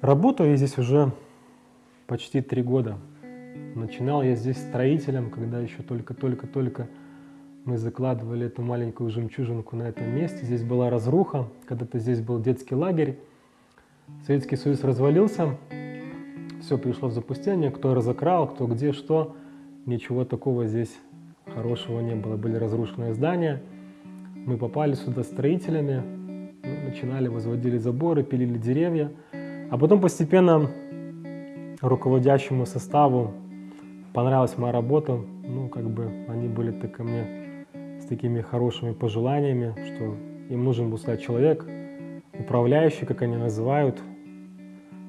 Работаю я здесь уже почти три года. Начинал я здесь строителем, когда еще только-только-только мы закладывали эту маленькую жемчужинку на этом месте. Здесь была разруха, когда-то здесь был детский лагерь. Советский Союз развалился, все пришло в запустение, кто разокрал, кто где что. Ничего такого здесь хорошего не было. Были разрушенные здания. Мы попали сюда строителями, начинали, возводили заборы, пилили деревья. А потом постепенно руководящему составу понравилась моя работа. Ну, как бы они были так ко мне с такими хорошими пожеланиями, что им нужен был стать человек, управляющий, как они называют,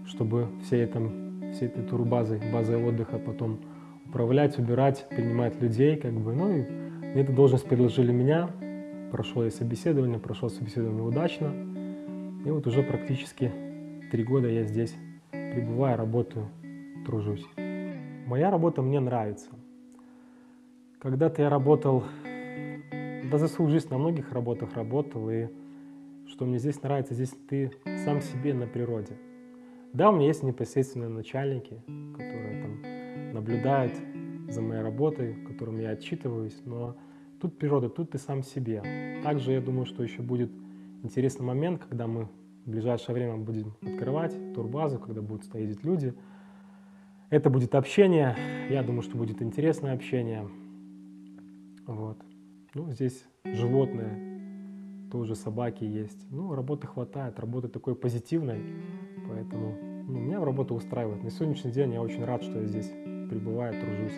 чтобы все этом, всей этой турбазой, базой отдыха потом управлять, убирать, принимать людей, как бы, ну и эту должность предложили меня, прошел я собеседование, прошел собеседование удачно, и вот уже практически Три года я здесь пребываю, работаю, тружусь. Моя работа мне нравится. Когда-то я работал, да за свою жизнь на многих работах работал, и что мне здесь нравится, здесь ты сам себе на природе. Да, у меня есть непосредственные начальники, которые там наблюдают за моей работой, которым я отчитываюсь, но тут природа, тут ты сам себе. Также я думаю, что еще будет интересный момент, когда мы в ближайшее время будем открывать турбазу, когда будут стоять люди. Это будет общение. Я думаю, что будет интересное общение. Вот. Ну, здесь животные, тоже собаки есть. Ну, работы хватает, работы такой позитивной, поэтому ну, меня в работу устраивает. На сегодняшний день я очень рад, что я здесь пребываю, тружусь.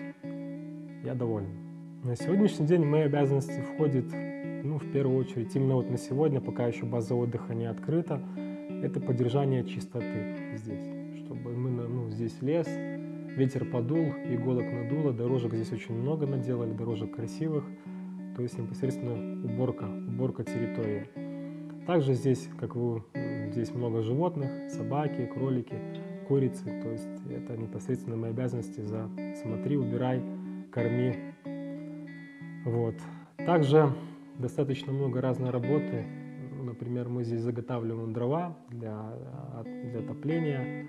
Я доволен. На сегодняшний день в мои обязанности входит ну, в первую очередь, именно вот на сегодня, пока еще база отдыха не открыта, это поддержание чистоты здесь, чтобы мы, ну, здесь лес, ветер подул, иголок надуло, дорожек здесь очень много наделали, дорожек красивых, то есть непосредственно уборка, уборка территории. Также здесь, как вы, здесь много животных, собаки, кролики, курицы, то есть это непосредственно мои обязанности за смотри, убирай, корми. Вот. Также достаточно много разной работы. Например, мы здесь заготавливаем дрова для, для отопления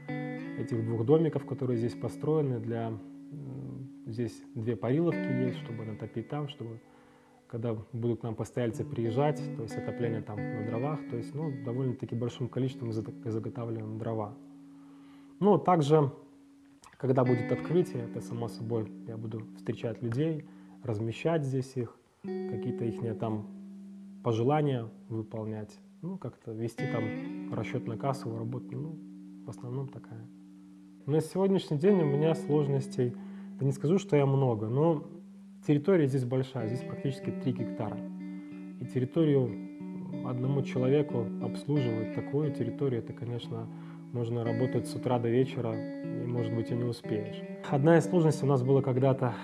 этих двух домиков, которые здесь построены. Для, здесь две париловки есть, чтобы натопить там, чтобы когда будут к нам постояльцы приезжать, то есть отопление там на дровах, то есть ну, довольно-таки большим количеством заготавливаем дрова. Ну, также, когда будет открытие, это само собой, я буду встречать людей, размещать здесь их, какие-то их там пожелания выполнять, ну, как-то вести там расчетную кассовую работу, ну, в основном такая. На сегодняшний день у меня сложностей, да не скажу, что я много, но территория здесь большая, здесь практически 3 гектара. И территорию одному человеку обслуживать такую территорию, это, конечно, можно работать с утра до вечера, и, может быть, и не успеешь. Одна из сложностей у нас была когда-то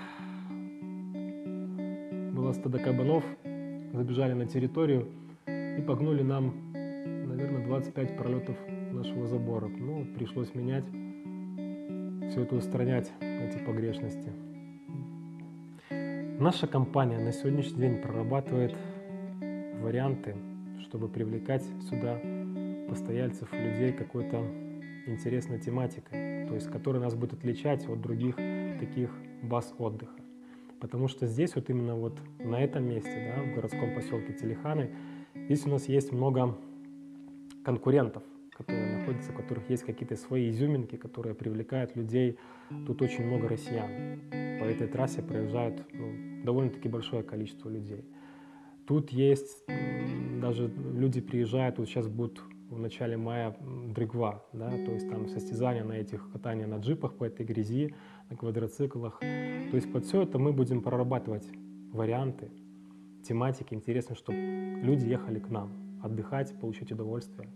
было стадо кабанов, забежали на территорию и погнули нам, наверное, 25 пролетов нашего забора. Ну, пришлось менять, все это устранять, эти погрешности. Наша компания на сегодняшний день прорабатывает варианты, чтобы привлекать сюда постояльцев, людей какой-то интересной тематикой, то есть которая нас будет отличать от других таких баз отдыха. Потому что здесь вот именно вот на этом месте, да, в городском поселке Телеханы, здесь у нас есть много конкурентов, которые находятся, у которых есть какие-то свои изюминки, которые привлекают людей. Тут очень много россиян. По этой трассе проезжают ну, довольно-таки большое количество людей. Тут есть, даже люди приезжают, вот сейчас будут в начале мая дрыгва, да, то есть там состязания на этих катания на джипах по этой грязи, на квадроциклах. То есть под все это мы будем прорабатывать варианты, тематики. Интересно, чтобы люди ехали к нам отдыхать, получать удовольствие.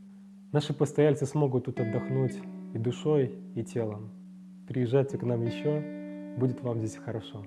Наши постояльцы смогут тут отдохнуть и душой, и телом. Приезжайте к нам еще, будет вам здесь хорошо.